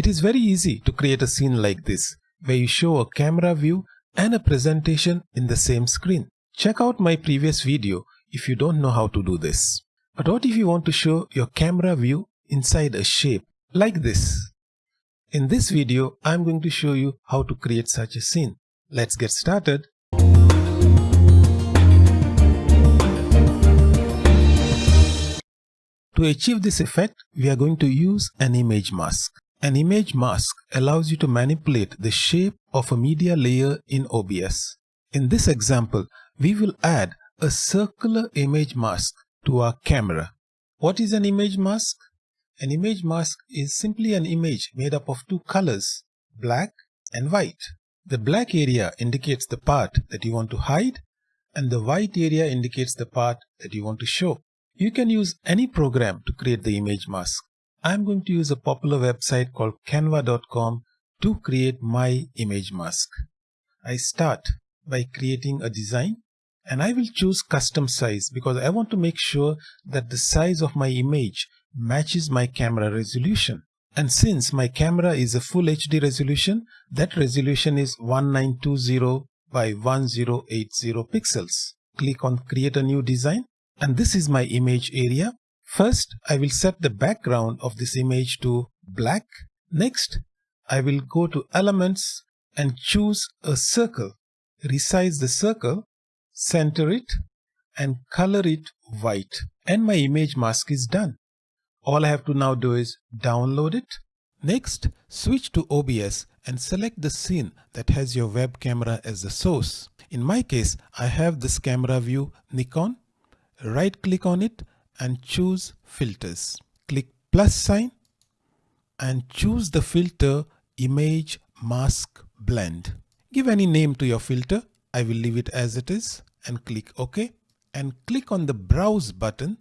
It is very easy to create a scene like this, where you show a camera view and a presentation in the same screen. Check out my previous video if you don't know how to do this. But what if you want to show your camera view inside a shape like this? In this video, I'm going to show you how to create such a scene. Let's get started. To achieve this effect, we are going to use an image mask. An image mask allows you to manipulate the shape of a media layer in OBS. In this example, we will add a circular image mask to our camera. What is an image mask? An image mask is simply an image made up of two colors, black and white. The black area indicates the part that you want to hide and the white area indicates the part that you want to show. You can use any program to create the image mask. I'm going to use a popular website called canva.com to create my image mask. I start by creating a design and I will choose custom size because I want to make sure that the size of my image matches my camera resolution. And since my camera is a full HD resolution, that resolution is 1920 by 1080 pixels. Click on create a new design and this is my image area. First, I will set the background of this image to black. Next, I will go to elements and choose a circle. Resize the circle, center it and color it white. And my image mask is done. All I have to now do is download it. Next, switch to OBS and select the scene that has your web camera as the source. In my case, I have this camera view Nikon right click on it and choose filters. Click plus sign and choose the filter image mask blend. Give any name to your filter. I will leave it as it is and click OK and click on the browse button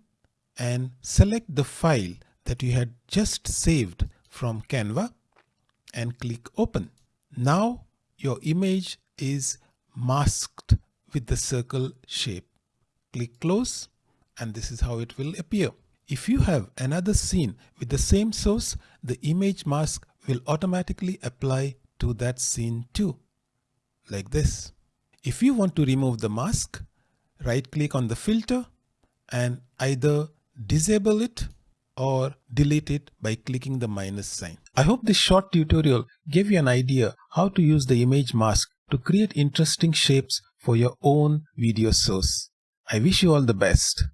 and select the file that you had just saved from Canva and click open. Now your image is masked with the circle shape. Click close and this is how it will appear. If you have another scene with the same source, the image mask will automatically apply to that scene too, like this. If you want to remove the mask, right click on the filter and either disable it or delete it by clicking the minus sign. I hope this short tutorial gave you an idea how to use the image mask to create interesting shapes for your own video source. I wish you all the best.